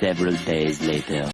Several days later.